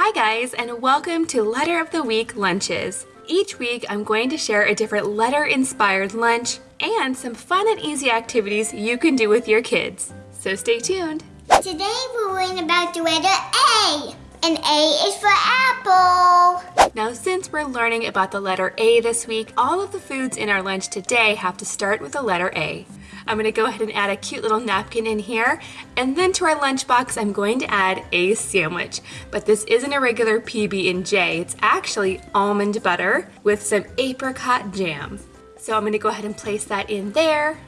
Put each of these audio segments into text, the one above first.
Hi guys, and welcome to Letter of the Week Lunches. Each week I'm going to share a different letter-inspired lunch and some fun and easy activities you can do with your kids. So stay tuned. Today we're learning about the letter A. And A is for apple. Now since we're learning about the letter A this week, all of the foods in our lunch today have to start with the letter A. I'm gonna go ahead and add a cute little napkin in here. And then to our lunchbox, I'm going to add a sandwich. But this isn't a regular PB&J. It's actually almond butter with some apricot jam. So I'm gonna go ahead and place that in there.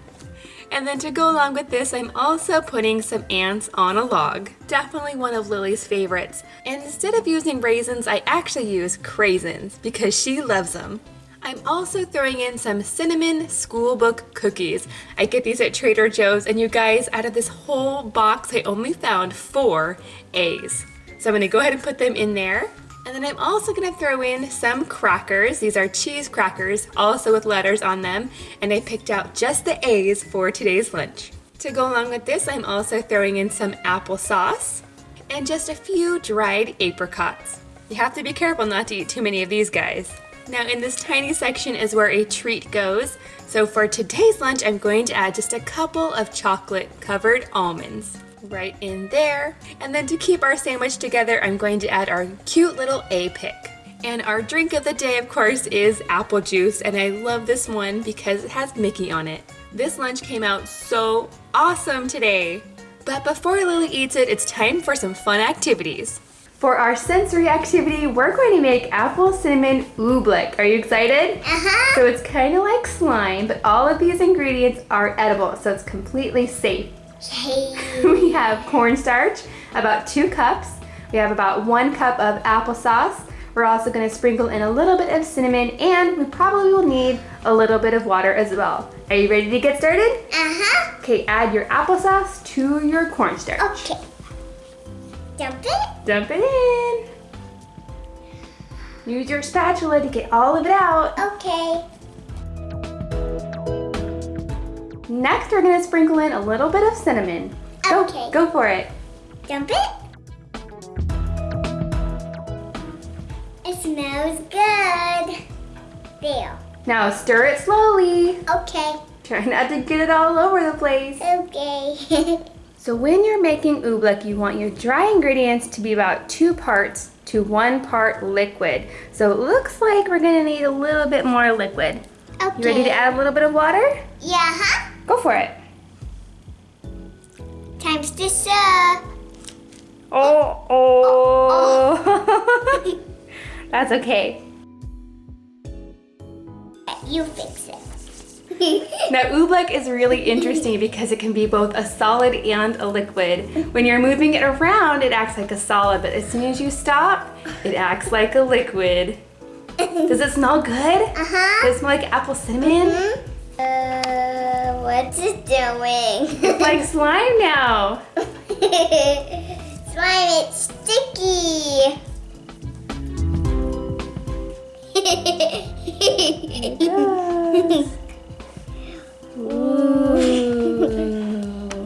And then to go along with this, I'm also putting some ants on a log. Definitely one of Lily's favorites. And instead of using raisins, I actually use craisins because she loves them. I'm also throwing in some cinnamon schoolbook cookies. I get these at Trader Joe's and you guys, out of this whole box, I only found four A's. So I'm gonna go ahead and put them in there. And then I'm also gonna throw in some crackers. These are cheese crackers, also with letters on them. And I picked out just the A's for today's lunch. To go along with this, I'm also throwing in some applesauce and just a few dried apricots. You have to be careful not to eat too many of these guys. Now in this tiny section is where a treat goes. So for today's lunch, I'm going to add just a couple of chocolate covered almonds right in there. And then to keep our sandwich together, I'm going to add our cute little A pick. And our drink of the day, of course, is apple juice, and I love this one because it has Mickey on it. This lunch came out so awesome today. But before Lily eats it, it's time for some fun activities. For our sensory activity, we're going to make apple cinnamon oobleck. Are you excited? Uh-huh. So it's kind of like slime, but all of these ingredients are edible, so it's completely safe. Hey. We have cornstarch, about two cups. We have about one cup of applesauce. We're also gonna sprinkle in a little bit of cinnamon and we probably will need a little bit of water as well. Are you ready to get started? Uh-huh. Okay, add your applesauce to your cornstarch. Okay. Dump it. Dump it in. Use your spatula to get all of it out. Okay. Next, we're gonna sprinkle in a little bit of cinnamon. Go, Okay. go for it. Dump it. It smells good. There. Now stir it slowly. Okay. Try not to get it all over the place. Okay. So when you're making oobleck, you want your dry ingredients to be about two parts to one part liquid. So it looks like we're gonna need a little bit more liquid. okay. You ready to add a little bit of water? Yeah, huh? Go for it. Times to serve. Oh, oh. That's okay. You fix it. Now oobleck is really interesting because it can be both a solid and a liquid. When you're moving it around, it acts like a solid, but as soon as you stop, it acts like a liquid. Does it smell good? Uh-huh. Does it smell like apple cinnamon? Uh, what's it doing? It's like slime now. Slime, it's sticky.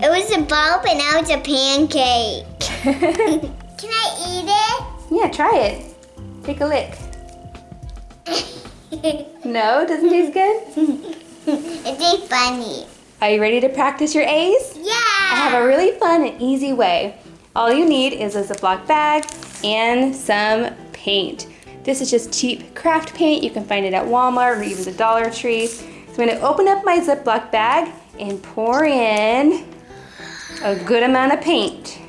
It was a bulb and now it's a pancake. Can I eat it? yeah, try it. Take a lick. it? No, doesn't taste good? it tastes funny. Are you ready to practice your A's? Yeah. I have a really fun and easy way. All you need is a Ziploc bag and some paint. This is just cheap craft paint. You can find it at Walmart or even the Dollar Tree. So I'm gonna open up my Ziploc bag and pour in a good amount of paint.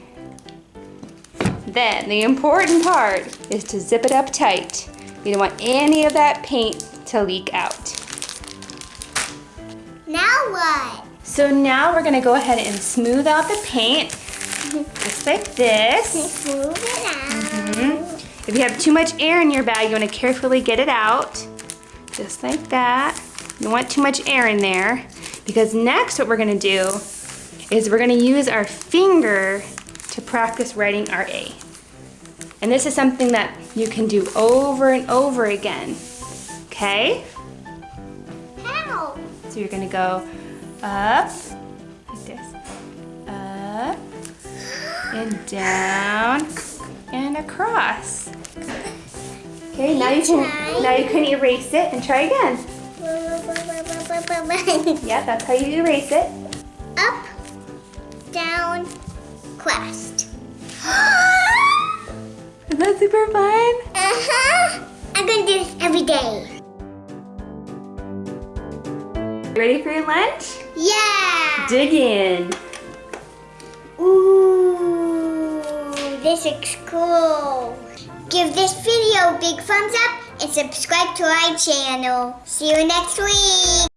Then the important part is to zip it up tight. You don't want any of that paint to leak out. Now what? So now we're gonna go ahead and smooth out the paint, just like this. Smooth it out. Mhm. If you have too much air in your bag, you wanna carefully get it out, just like that. You don't want too much air in there, because next what we're gonna do is we're gonna use our finger to practice writing our A. And this is something that you can do over and over again, okay? How? So you're gonna go up, like this, up, and down, and across. Okay, now you can now you can erase it and try again. Yeah, that's how you erase it. Up, down, quest. Is that super fun? Uh-huh. I'm gonna do this every day. Ready for your lunch? Yeah. Dig in. Ooh, this looks cool. Give this video a big thumbs up and subscribe to our channel. See you next week.